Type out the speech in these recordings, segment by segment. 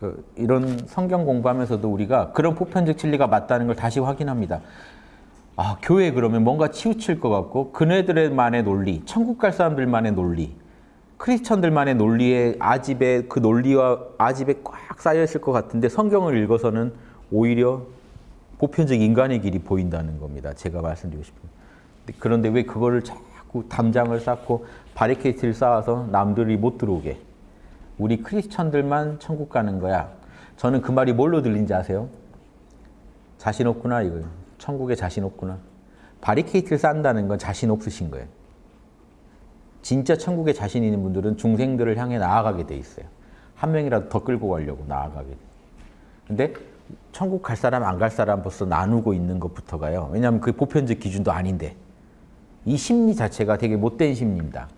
그 이런 성경 공부하면서도 우리가 그런 보편적 진리가 맞다는 걸 다시 확인합니다. 아, 교회 그러면 뭔가 치우칠 것 같고 그네들만의 논리, 천국 갈 사람들만의 논리, 크리스천들만의 논리에 아집에 그 논리와 아집에 꽉 쌓여 있을 것 같은데 성경을 읽어서는 오히려 보편적 인간의 길이 보인다는 겁니다. 제가 말씀드리고 싶은. 그런데 왜 그거를 자꾸 담장을 쌓고 바리케이트를 쌓아서 남들이 못 들어오게 우리 크리스천들만 천국 가는 거야. 저는 그 말이 뭘로 들린지 아세요? 자신 없구나 이거예요. 천국에 자신 없구나. 바리케이트를 쌓는다는 건 자신 없으신 거예요. 진짜 천국에 자신 있는 분들은 중생들을 향해 나아가게 돼 있어요. 한 명이라도 더 끌고 가려고 나아가게 돼. 근데 천국 갈 사람 안 갈 사람 벌써 나누고 있는 것부터가요. 왜냐하면 그 보편적 기준도 아닌데 이 심리 자체가 되게 못된 심리입니다.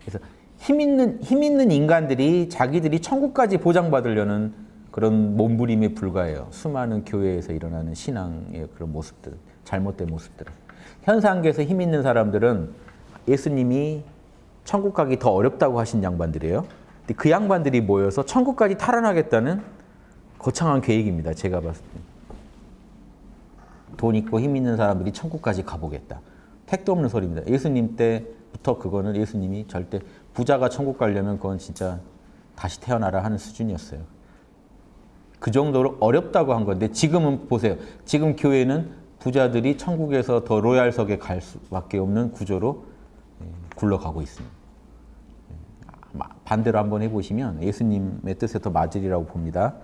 그래서 힘 있는 힘 있는 인간들이 자기들이 천국까지 보장받으려는 그런 몸부림에 불과해요. 수많은 교회에서 일어나는 신앙의 그런 모습들, 잘못된 모습들. 현상계에서 힘 있는 사람들은 예수님이 천국 가기 더 어렵다고 하신 양반들이에요. 근데 그 양반들이 모여서 천국까지 탈환하겠다는 거창한 계획입니다. 제가 봤을 때. 돈 있고 힘 있는 사람들이 천국까지 가보겠다. 택도 없는 소리입니다. 예수님 때부터 그거는 예수님이 절대 부자가 천국 가려면 그건 진짜 다시 태어나라 하는 수준이었어요. 그 정도로 어렵다고 한 건데 지금은 보세요. 지금 교회는 부자들이 천국에서 더 로얄석에 갈 수밖에 없는 구조로 예, 굴러가고 있습니다. 예, 반대로 한번 해보시면 예수님의 뜻에 더 맞으리라고 봅니다.